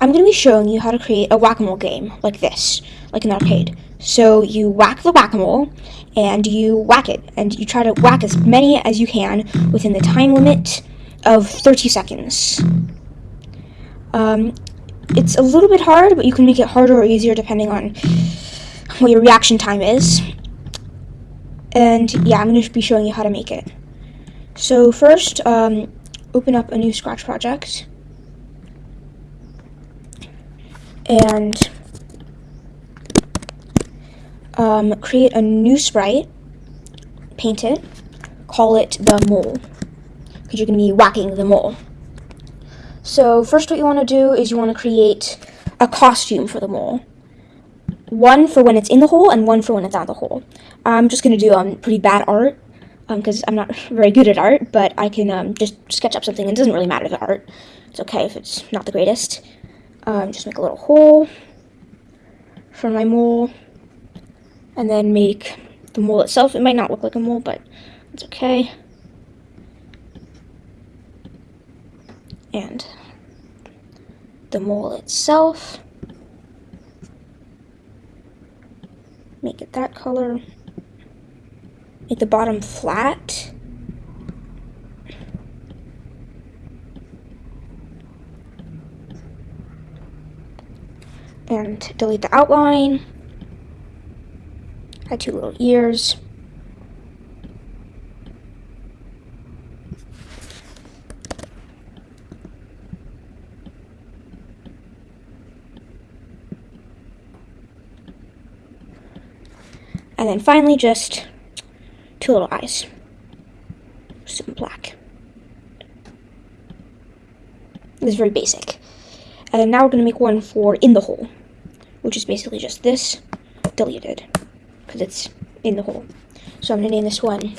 I'm going to be showing you how to create a whack-a-mole game like this, like an arcade. So you whack the whack-a-mole, and you whack it, and you try to whack as many as you can within the time limit of 30 seconds. Um, it's a little bit hard, but you can make it harder or easier depending on what your reaction time is. And yeah, I'm going to be showing you how to make it. So first, um, open up a new Scratch project. And um, create a new sprite, paint it, call it the mole, because you're going to be whacking the mole. So first what you want to do is you want to create a costume for the mole. One for when it's in the hole and one for when it's out of the hole. I'm just going to do um, pretty bad art because um, I'm not very good at art, but I can um, just sketch up something. And it doesn't really matter the art. It's okay if it's not the greatest. Um, just make a little hole for my mole, and then make the mole itself. It might not look like a mole, but it's okay. And the mole itself. Make it that color. Make the bottom flat. And delete the outline. Add two little ears. And then finally just two little eyes. Some black. This is very basic. And then now we're going to make one for in the hole, which is basically just this deleted, because it's in the hole. So I'm going to name this one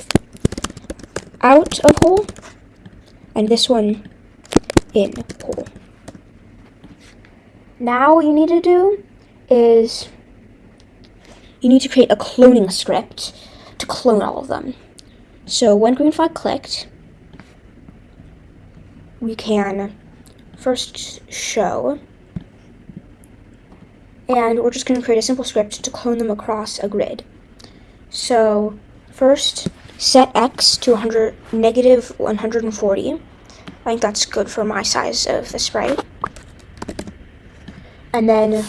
out of hole, and this one in hole. Now what you need to do is you need to create a cloning script to clone all of them. So when green flag clicked, we can first show, and we're just going to create a simple script to clone them across a grid. So first, set x to 100, negative 140. I think that's good for my size of the sprite. And then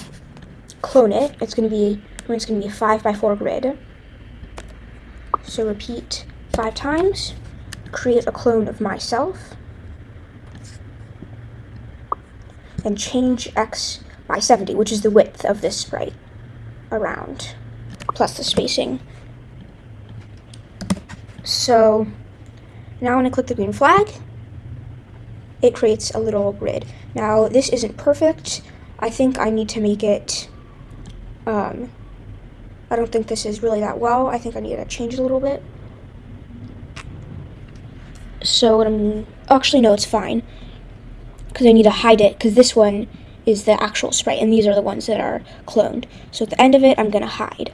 clone it. It's going to be it's going to be a 5 by 4 grid. So repeat five times, create a clone of myself, and change x by 70, which is the width of this sprite around, plus the spacing. So now when I click the green flag, it creates a little grid. Now this isn't perfect. I think I need to make it um, I don't think this is really that well. I think I need to change it a little bit. So what I'm, actually no, it's fine. Because I need to hide it, because this one is the actual sprite, and these are the ones that are cloned. So at the end of it, I'm going to hide.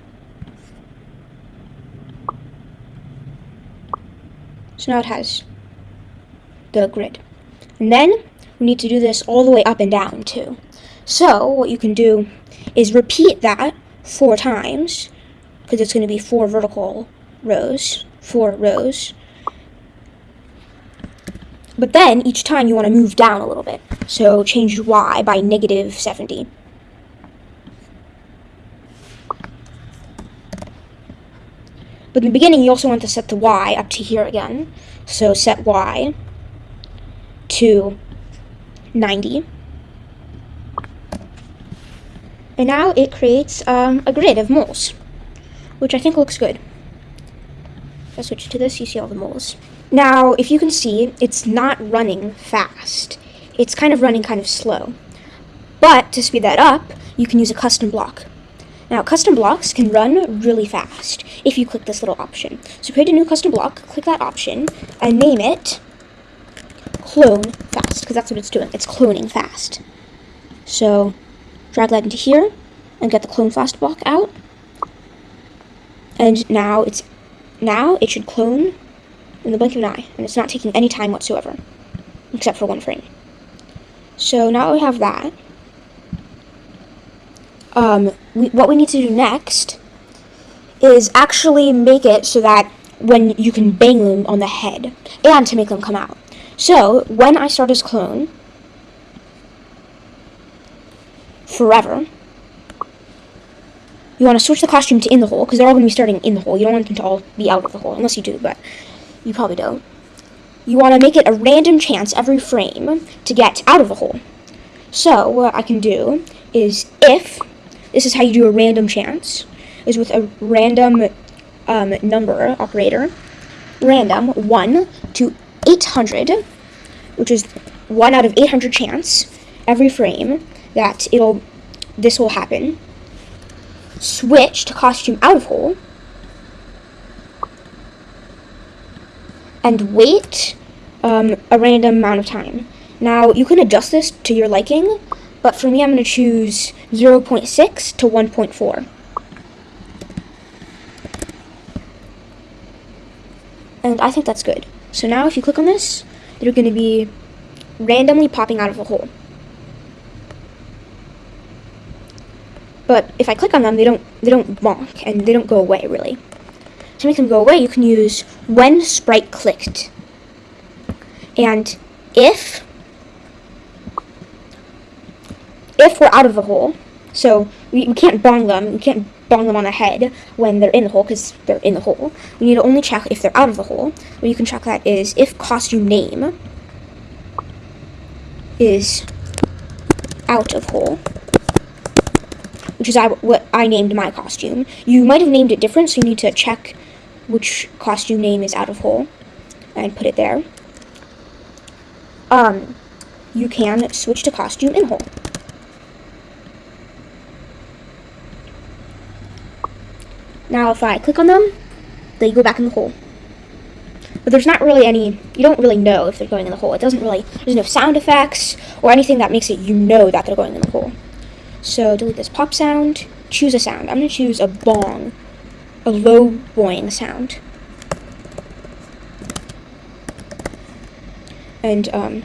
So now it has the grid. And then we need to do this all the way up and down too. So what you can do is repeat that four times, because it's going to be four vertical rows, four rows. But then, each time you want to move down a little bit. So change y by negative 70. But in the beginning, you also want to set the y up to here again. So set y to 90. And now it creates um, a grid of moles, which I think looks good. If I switch to this, you see all the moles. Now, if you can see, it's not running fast. It's kind of running kind of slow. But to speed that up, you can use a custom block. Now, custom blocks can run really fast if you click this little option. So create a new custom block, click that option, and name it clone fast, because that's what it's doing. It's cloning fast. So drag that into here, and get the clone fast block out. And now it's now it should clone in the blink of an eye, and it's not taking any time whatsoever, except for one frame. So now that we have that. um, we, what we need to do next is actually make it so that when you can bang them on the head and to make them come out. So when I start as clone, forever, you want to switch the costume to in the hole because they're all going to be starting in the hole. You don't want them to all be out of the hole unless you do, but you probably don't. You want to make it a random chance every frame to get out of the hole. So what I can do is if this is how you do a random chance is with a random um, number operator, random 1 to 800, which is 1 out of 800 chance every frame that it'll this will happen. Switch to costume out of hole. And wait um, a random amount of time. Now, you can adjust this to your liking, but for me, I'm going to choose 0.6 to 1.4. And I think that's good. So now if you click on this, they're going to be randomly popping out of a hole. But if I click on them, they don't they don't bonk and they don't go away really. To make them go away, you can use when sprite clicked. And if if we're out of the hole, so we, we can't bong them, we can't bong them on the head when they're in the hole because they're in the hole. We need to only check if they're out of the hole. What you can check that is if costume name is out of hole, which is I, what I named my costume. You might have named it different, so you need to check which costume name is out of hole and put it there. Um, you can switch to costume in hole. Now if I click on them, they go back in the hole. But there's not really any, you don't really know if they're going in the hole. It doesn't really, there's no sound effects or anything that makes it you know that they're going in the hole. So delete this pop sound, choose a sound. I'm going to choose a bong, a low boing sound. And um,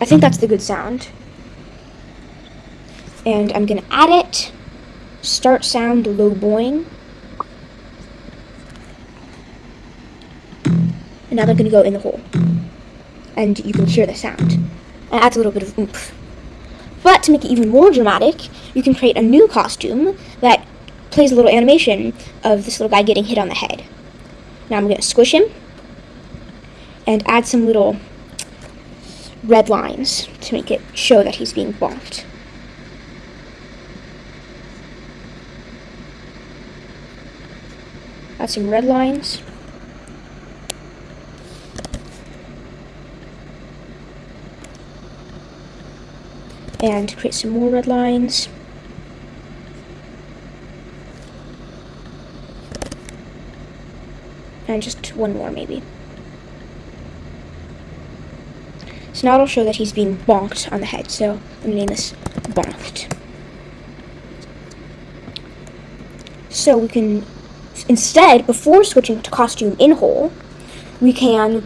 I think that's the good sound. And I'm going to add it, start sound low boing. and now they're going to go in the hole. And you can hear the sound. And it adds a little bit of oomph. But to make it even more dramatic, you can create a new costume that plays a little animation of this little guy getting hit on the head. Now I'm going to squish him and add some little red lines to make it show that he's being bonked. Add some red lines. and create some more red lines. And just one more maybe. So now it'll show that he's being bonked on the head. So I'm going to name this bonked. So we can, instead, before switching to costume in hole, we can,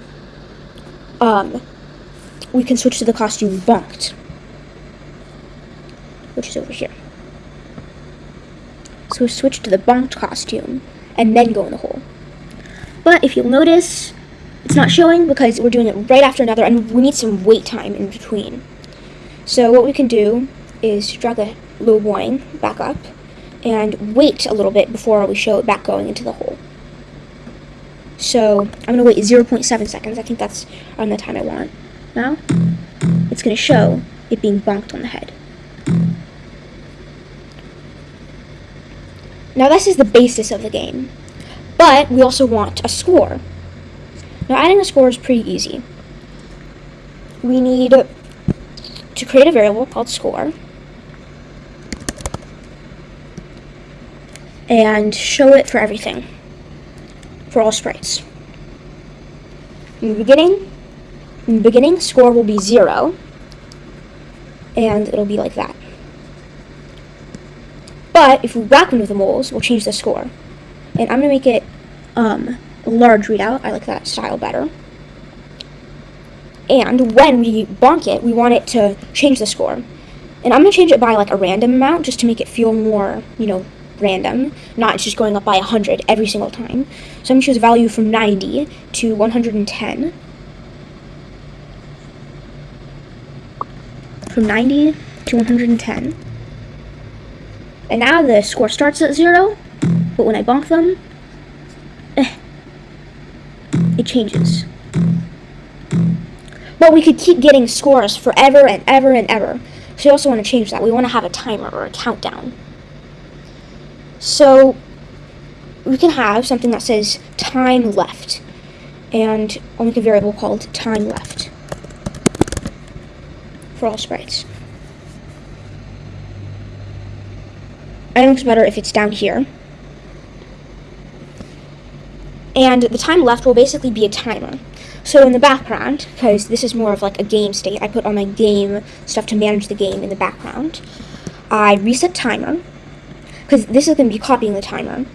um, we can switch to the costume bonked which is over here. So we switch to the bonked costume, and then go in the hole. But if you'll notice, it's not showing because we're doing it right after another, and we need some wait time in between. So what we can do is drag the low boing back up, and wait a little bit before we show it back going into the hole. So I'm going to wait 0.7 seconds. I think that's on the time I want. Now, it's going to show it being bonked on the head. Now this is the basis of the game, but we also want a score. Now adding a score is pretty easy. We need to create a variable called score and show it for everything, for all sprites. In the beginning, in the beginning, score will be zero, and it'll be like that. But if we whack one of the moles, we'll change the score. And I'm going to make it um, a large readout. I like that style better. And when we bonk it, we want it to change the score. And I'm going to change it by like a random amount just to make it feel more, you know, random, not just going up by 100 every single time. So I'm going to choose a value from 90 to 110. From 90 to 110. And now the score starts at 0, but when I bonk them, eh, it changes. But we could keep getting scores forever and ever and ever. So we also want to change that. We want to have a timer or a countdown. So we can have something that says time left. And I'll make a variable called time left for all sprites. I think it's better if it's down here. And the time left will basically be a timer. So in the background, because this is more of like a game state, I put all my game stuff to manage the game in the background. I reset timer, because this is going to be copying the timer.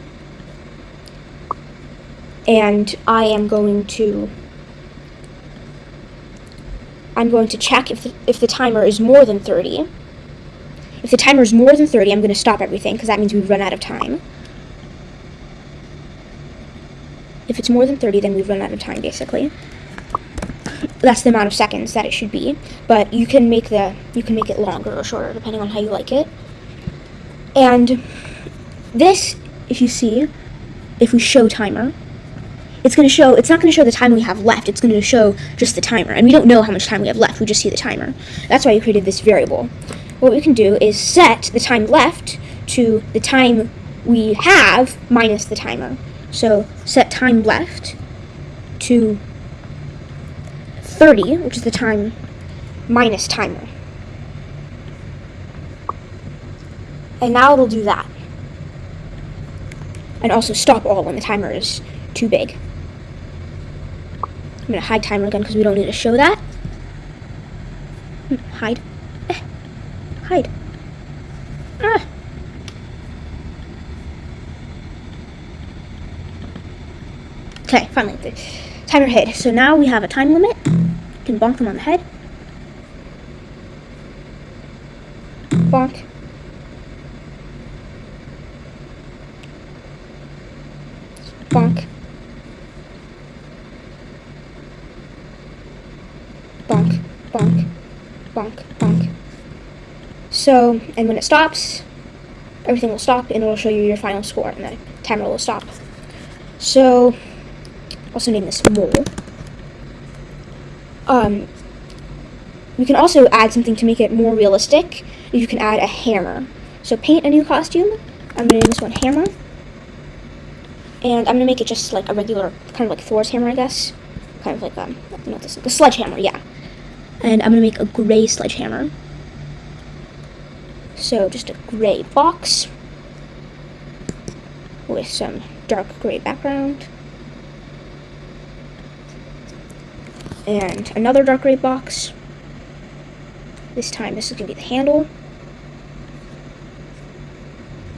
And I am going to I'm going to check if the, if the timer is more than 30. If the timer is more than 30, I'm going to stop everything, because that means we've run out of time. If it's more than 30, then we've run out of time, basically. That's the amount of seconds that it should be. But you can make the you can make it longer or shorter, depending on how you like it. And this, if you see, if we show timer, it's going to show, it's not going to show the time we have left, it's going to show just the timer. And we don't know how much time we have left, we just see the timer. That's why we created this variable. What we can do is set the time left to the time we have minus the timer. So set time left to 30, which is the time minus timer. And now it'll do that. And also stop all when the timer is too big. I'm going to hide timer again because we don't need to show that. Hmm, hide. Eh. Hide. Okay, finally, the timer hit. So now we have a time limit. You can bonk them on the head. Bonk. Bonk. Bonk, bonk, bonk, bonk. So, and when it stops, everything will stop and it'll show you your final score and the timer will stop. So, also name this mole. Um, you can also add something to make it more realistic. You can add a hammer. So paint a new costume. I'm going to name this one hammer. And I'm going to make it just like a regular, kind of like Thor's hammer, I guess. Kind of like, um, not this, the sledgehammer, yeah. And I'm going to make a gray sledgehammer. So just a gray box with some dark gray background. And another dark gray box. This time this is going to be the handle.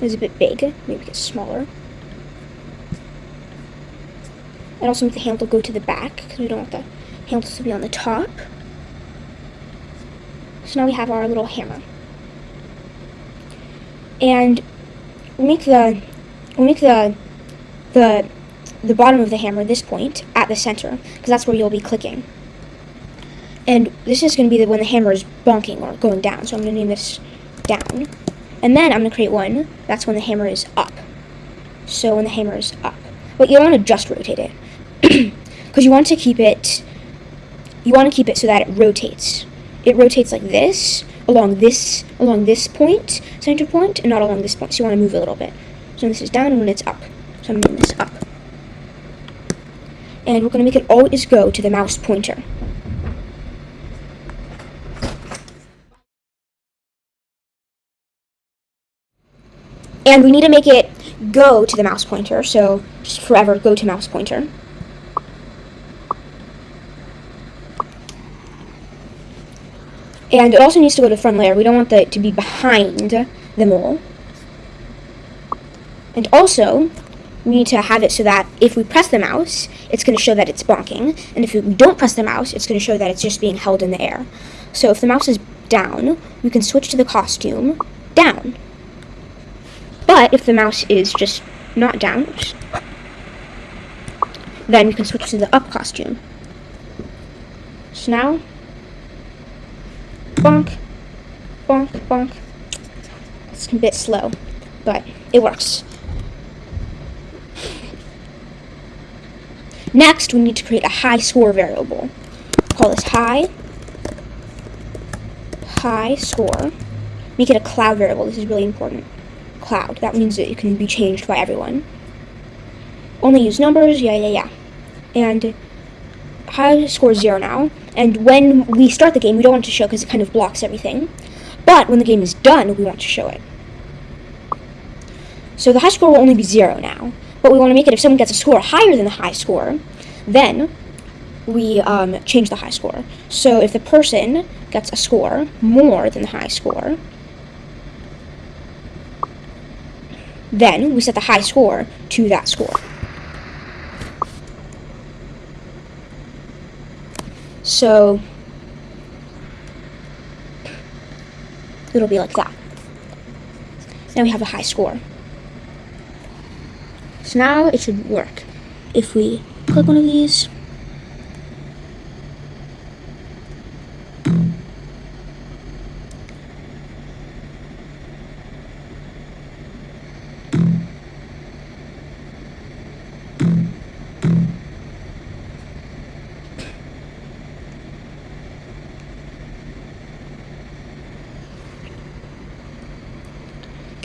It's a bit big, maybe get smaller. And also make the handle go to the back, because we don't want the handle to be on the top. So now we have our little hammer. And we'll make the we'll make the the the bottom of the hammer, this point, at the center, because that's where you'll be clicking. And this is going to be the, when the hammer is bonking or going down, so I'm going to name this down. And then I'm going to create one, that's when the hammer is up. So when the hammer is up. But you don't want to just rotate it, because you want to keep it, you want to keep it so that it rotates. It rotates like this, along this, along this point, center point, and not along this point, so you want to move a little bit. So this is down and when it's up. So I'm moving this up and we're going to make it always go to the mouse pointer. And we need to make it go to the mouse pointer, so just forever go to mouse pointer. And it also needs to go to the front layer. We don't want it to be behind the mole. And also, we need to have it so that if we press the mouse, it's going to show that it's bonking. And if we don't press the mouse, it's going to show that it's just being held in the air. So if the mouse is down, we can switch to the costume down. But if the mouse is just not down, then we can switch to the up costume. So now, bonk, bonk, bonk. It's a bit slow, but it works. Next, we need to create a high score variable. Call this high, high score. Make it a cloud variable. This is really important. Cloud. That means that it can be changed by everyone. Only use numbers. Yeah, yeah, yeah. And high score is zero now. And when we start the game, we don't want to show because it kind of blocks everything. But when the game is done, we want to show it. So the high score will only be zero now. But we want to make it if someone gets a score higher than the high score, then we um, change the high score. So if the person gets a score more than the high score, then we set the high score to that score. So it'll be like that. Now we have a high score. So now it should work. If we click one of these,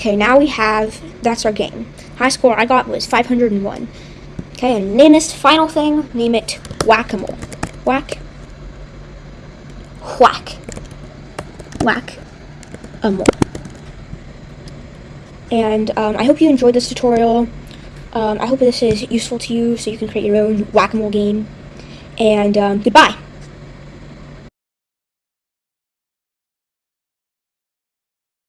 Okay, now we have, that's our game. High score I got was 501. Okay, and name this final thing, name it Whack-A-Mole. Whack. Whack. Whack. A mole. And um, I hope you enjoyed this tutorial. Um, I hope this is useful to you so you can create your own Whack-A-Mole game. And um, goodbye.